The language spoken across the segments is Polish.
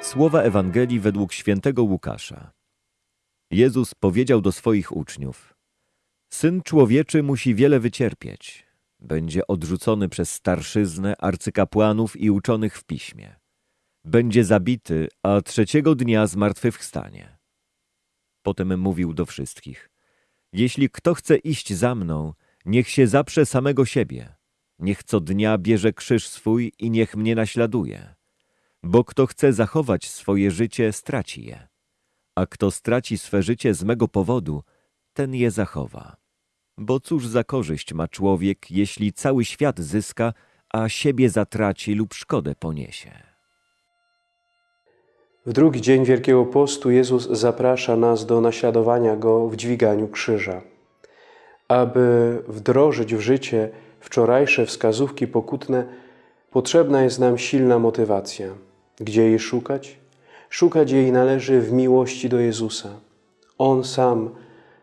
Słowa Ewangelii według świętego Łukasza. Jezus powiedział do swoich uczniów: Syn człowieczy musi wiele wycierpieć. Będzie odrzucony przez starszyznę, arcykapłanów i uczonych w piśmie. Będzie zabity, a trzeciego dnia zmartwychwstanie. Potem mówił do wszystkich: Jeśli kto chce iść za mną, niech się zaprze samego siebie. Niech co dnia bierze krzyż swój i niech mnie naśladuje. Bo kto chce zachować swoje życie, straci je. A kto straci swe życie z mego powodu, ten je zachowa. Bo cóż za korzyść ma człowiek, jeśli cały świat zyska, a siebie zatraci lub szkodę poniesie? W drugi dzień Wielkiego Postu Jezus zaprasza nas do naśladowania Go w dźwiganiu krzyża. Aby wdrożyć w życie wczorajsze wskazówki pokutne, potrzebna jest nam silna motywacja. Gdzie jej szukać? Szukać jej należy w miłości do Jezusa. On sam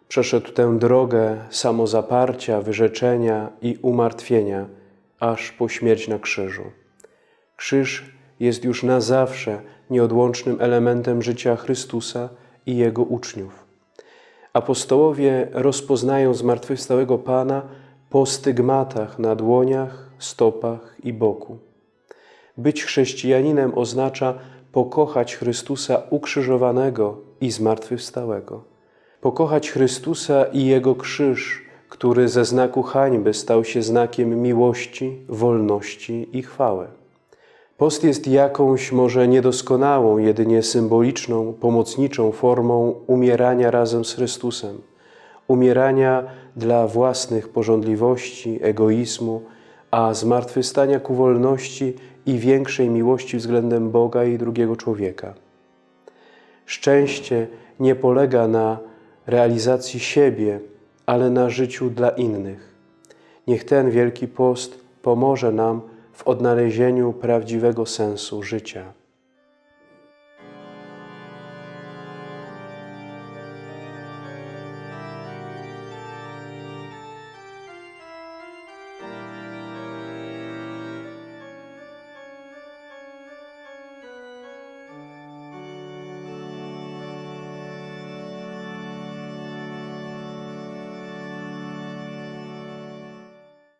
przeszedł tę drogę samozaparcia, wyrzeczenia i umartwienia, aż po śmierć na krzyżu. Krzyż jest już na zawsze nieodłącznym elementem życia Chrystusa i Jego uczniów. Apostołowie rozpoznają zmartwychwstałego Pana po stygmatach na dłoniach, stopach i boku. Być chrześcijaninem oznacza pokochać Chrystusa ukrzyżowanego i zmartwychwstałego. Pokochać Chrystusa i Jego krzyż, który ze znaku hańby stał się znakiem miłości, wolności i chwały. Post jest jakąś może niedoskonałą, jedynie symboliczną, pomocniczą formą umierania razem z Chrystusem. Umierania dla własnych porządliwości, egoizmu, a zmartwychwstania ku wolności i większej miłości względem Boga i drugiego człowieka. Szczęście nie polega na realizacji siebie, ale na życiu dla innych. Niech ten Wielki Post pomoże nam w odnalezieniu prawdziwego sensu życia.